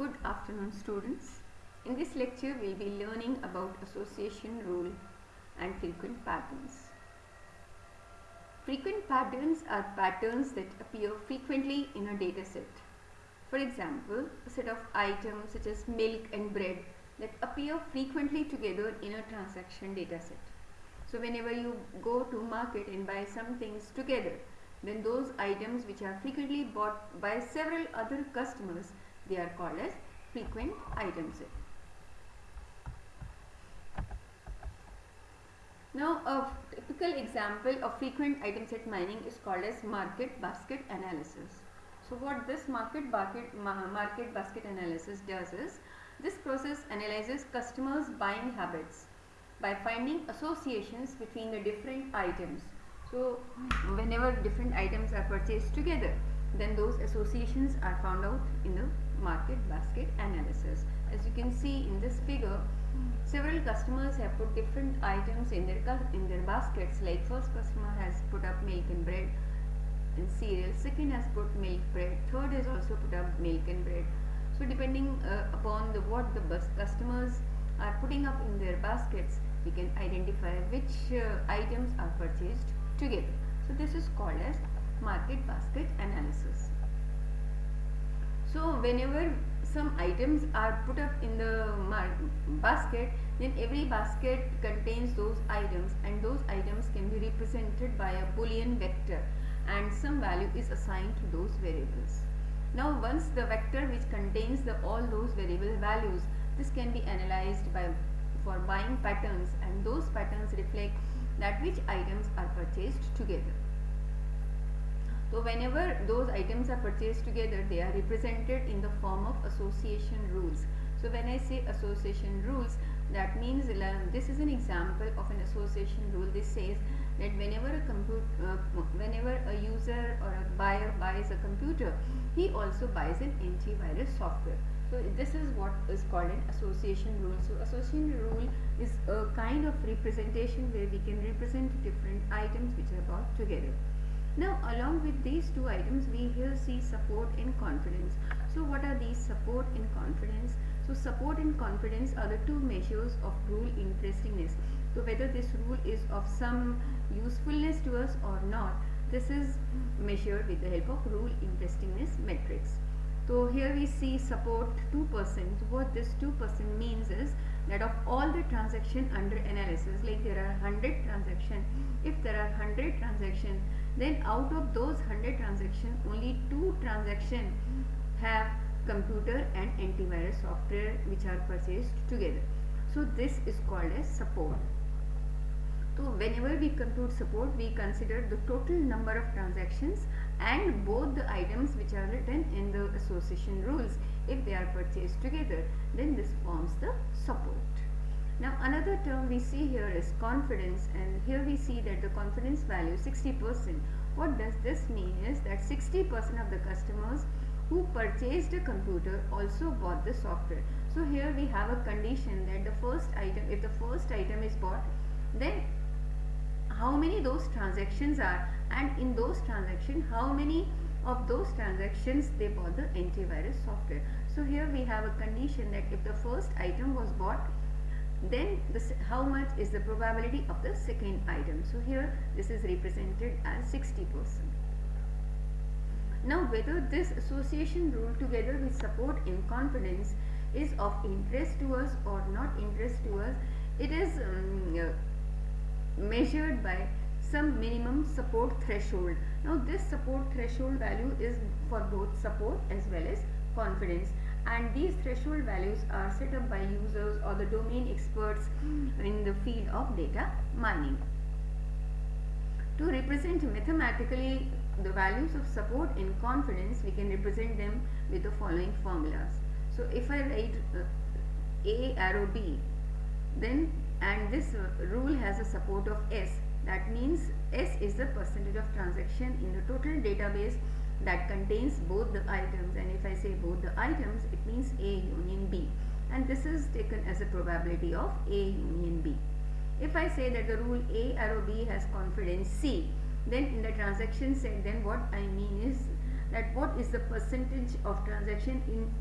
good afternoon students. In this lecture we will be learning about association rule and frequent patterns. Frequent patterns are patterns that appear frequently in a data set. For example, a set of items such as milk and bread that appear frequently together in a transaction data set. So whenever you go to market and buy some things together, then those items which are frequently bought by several other customers, they are called as frequent item set. Now a typical example of frequent item set mining is called as market basket analysis. So what this market basket, market basket analysis does is, this process analyzes customers buying habits by finding associations between the different items. So whenever different items are purchased together, then those associations are found out in the market basket analysis. As you can see in this figure, several customers have put different items in their in their baskets. Like first customer has put up milk and bread and cereal. Second has put milk, bread. Third has also put up milk and bread. So depending uh, upon the what the customers are putting up in their baskets, we can identify which uh, items are purchased together. So this is called as market basket analysis. So whenever some items are put up in the basket, then every basket contains those items and those items can be represented by a boolean vector and some value is assigned to those variables. Now once the vector which contains the all those variable values, this can be analyzed by for buying patterns and those patterns reflect that which items are purchased together. So whenever those items are purchased together, they are represented in the form of association rules. So when I say association rules, that means this is an example of an association rule. This says that whenever a computer, uh, whenever a user or a buyer buys a computer, he also buys an antivirus software. So this is what is called an association rule. So association rule is a kind of representation where we can represent different items which are bought together. Now along with these two items we here see support and confidence. So what are these support and confidence? So support and confidence are the two measures of rule interestingness. So whether this rule is of some usefulness to us or not, this is measured with the help of rule interestingness metrics. So here we see support 2%. What this 2% means is that of all the transaction under analysis, like there are 100 transaction, if there are 100 transaction, then out of those 100 transactions only 2 transactions have computer and antivirus software which are purchased together. So this is called as support. So whenever we compute support, we consider the total number of transactions and both the items which are written in the association rules if they are purchased together then this forms the support now another term we see here is confidence and here we see that the confidence value 60% what does this mean is that 60% of the customers who purchased a computer also bought the software so here we have a condition that the first item if the first item is bought then how many those transactions are and in those transactions how many of those transactions they bought the antivirus software. So here we have a condition that if the first item was bought then this, how much is the probability of the second item. So here this is represented as 60%. Now whether this association rule together with support in confidence is of interest to us or not interest to us, it is um, uh, measured by some minimum support threshold. Now this support threshold value is for both support as well as confidence and these threshold values are set up by users or the domain experts in the field of data mining. To represent mathematically the values of support and confidence we can represent them with the following formulas. So if I write uh, A arrow B then and this rule has a support of S that means S is the percentage of transaction in the total database that contains both the items and if I say both the items it means A union B and this is taken as a probability of A union B. If I say that the rule A arrow B has confidence C then in the transaction set then what I mean is that what is the percentage of transaction in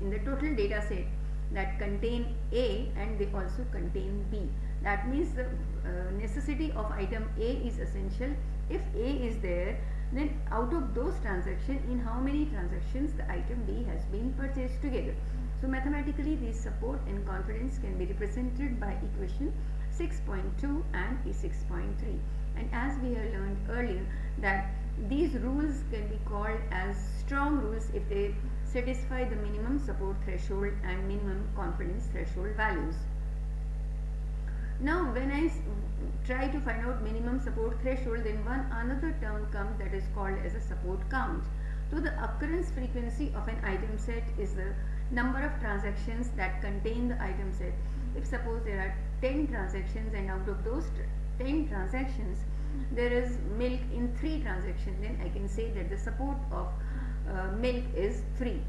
in the total data set that contain A and they also contain B. That means the uh, necessity of item A is essential. If A is there, then out of those transactions, in how many transactions the item B has been purchased together. So mathematically, these support and confidence can be represented by equation 6.2 and E6.3. And as we have learned earlier that these rules can be called as strong rules if they satisfy the minimum support threshold and minimum confidence threshold values. Now when I try to find out minimum support threshold then one another term comes that is called as a support count. So the occurrence frequency of an item set is the number of transactions that contain the item set. If suppose there are 10 transactions and out of those 10 transactions there is milk in 3 transactions then I can say that the support of uh, milk is 3.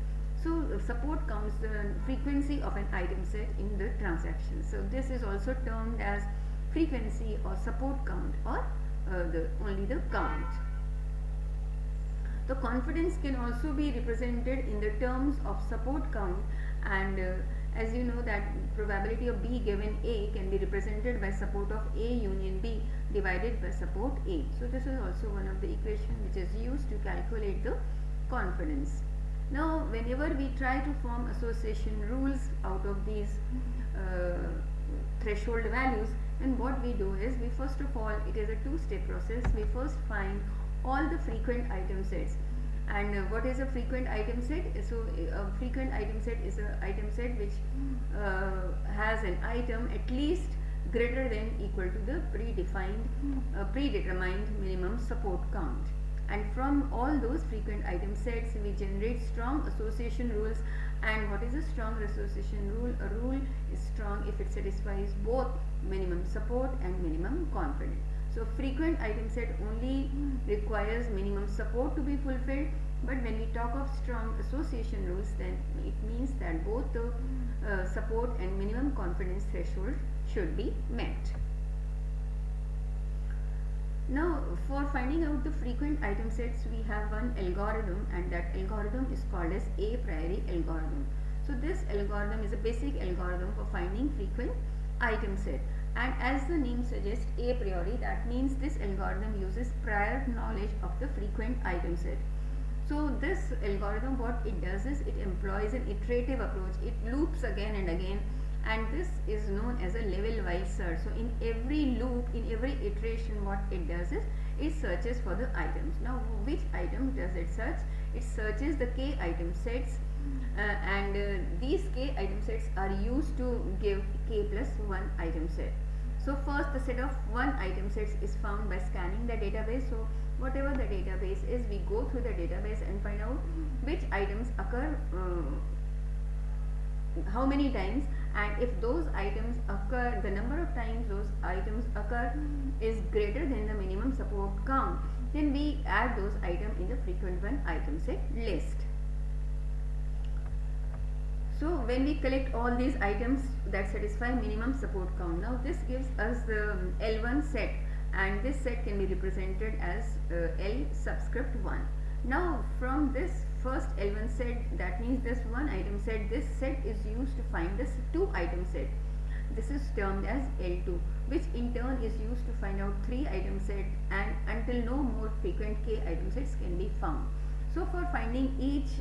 So support counts the frequency of an item set in the transaction. So this is also termed as frequency or support count or uh, the only the count. The confidence can also be represented in the terms of support count and uh, as you know that probability of B given A can be represented by support of A union B divided by support A. So this is also one of the equation which is used to calculate the confidence. Now whenever we try to form association rules out of these uh, threshold values and what we do is we first of all it is a two step process. We first find all the frequent item sets. And uh, what is a frequent item set? So a frequent item set is an item set which uh, has an item at least greater than equal to the predefined uh, predetermined minimum support count and from all those frequent item sets we generate strong association rules. And what is a strong association rule? A rule is strong if it satisfies both minimum support and minimum confidence. So frequent item set only requires minimum support to be fulfilled. But when we talk of strong association rules then it means that both the uh, support and minimum confidence threshold should be met. Now for finding out the frequent item sets we have one algorithm and that algorithm is called as a priori algorithm. So this algorithm is a basic algorithm for finding frequent item set and as the name suggests a priori that means this algorithm uses prior knowledge of the frequent item set. So this algorithm what it does is it employs an iterative approach. It loops again and again and this is known as a level wise search. So in every loop, in every iteration what it does is it searches for the items. Now which item does it search? It searches the k item sets uh, and uh, these k item sets are used to give k plus 1 item set. So first the set of 1 item sets is found by scanning the database. So whatever the database is we go through the database and find out which items occur uh, how many times and if those items occur the number of times those items occur is greater than the minimum support count then we add those items in the frequent one item set list. So when we collect all these items that satisfy minimum support count. Now this gives us the L1 set and this set can be represented as uh, L subscript 1 now from this first L1 set that means this one item set this set is used to find this two item set. This is termed as L2 which in turn is used to find out three item set and until no more frequent k item sets can be found. So for finding each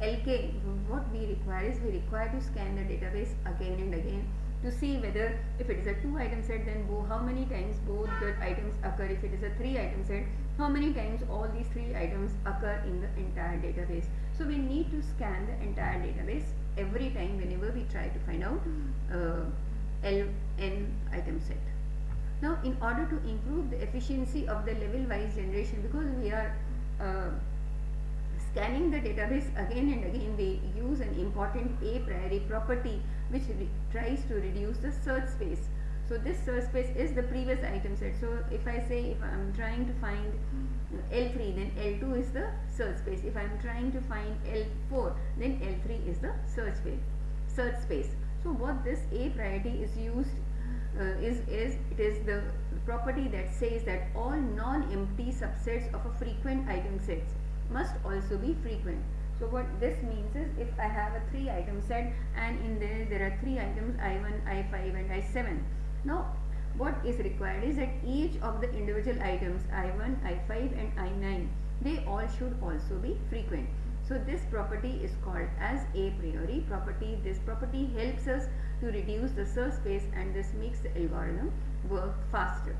LK what we require is we require to scan the database again and again to see whether if it is a two item set then how many times both the items occur? If it is a three item set how many times all these three items occur in the entire database? So we need to scan the entire database every time whenever we try to find out uh, LN item set. Now in order to improve the efficiency of the level wise generation because we are uh, scanning the database again and again we use an important a priori property which tries to reduce the search space. So this search space is the previous item set. So if I say if I am trying to find L3 then L2 is the search space. If I am trying to find L4 then L3 is the search space search space. So what this a priority is used uh, is is it is the property that says that all non-empty subsets of a frequent item sets must also be frequent. So what this means is if I have a three item set and in there there are three items I1, I5 and I7. Now what is required is that each of the individual items I1, I5 and I9 they all should also be frequent. So this property is called as a priori property. This property helps us to reduce the search space and this makes the algorithm work faster.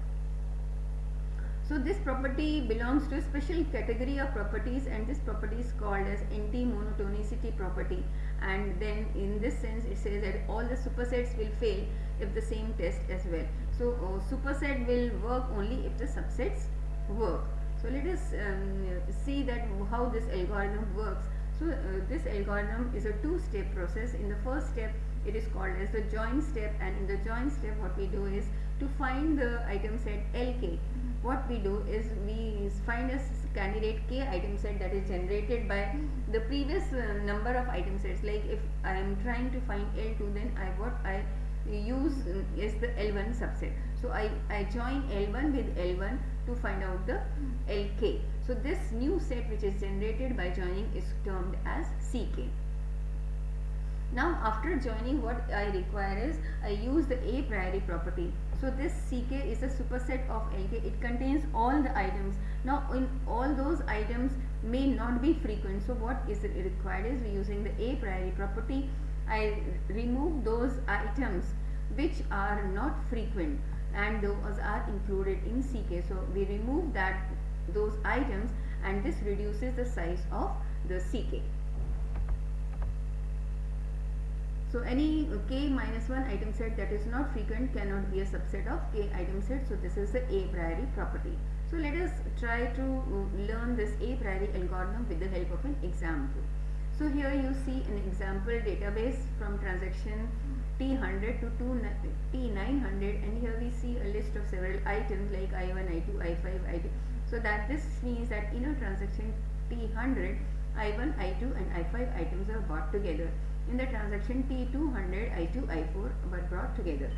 So this property belongs to a special category of properties and this property is called as anti-monotonicity property and then in this sense it says that all the supersets will fail if the same test as well. So uh, superset will work only if the subsets work. So let us um, see that how this algorithm works. So uh, this algorithm is a two-step process. In the first step it is called as the join step and in the join step what we do is to find the item set LK what we do is we find a candidate k item set that is generated by the previous uh, number of item sets. Like if I am trying to find L2 then I what I use uh, is the L1 subset. So I, I join L1 with L1 to find out the LK so this new set which is generated by joining is termed as CK now after joining what I require is I use the a priori property so this CK is a superset of LK. It contains all the items. Now in all those items may not be frequent. So what is required is we using the a priori property. I remove those items which are not frequent and those are included in CK. So we remove that those items and this reduces the size of the CK. So any k minus 1 item set that is not frequent cannot be a subset of k item set. So this is the a priori property. So let us try to uh, learn this a priori algorithm with the help of an example. So here you see an example database from transaction T100 to T900 and here we see a list of several items like I1, I2, I5, I2. So that this means that in a transaction T100, I1, I2 and I5 items are bought together in the transaction T200 I2 I4 were brought together.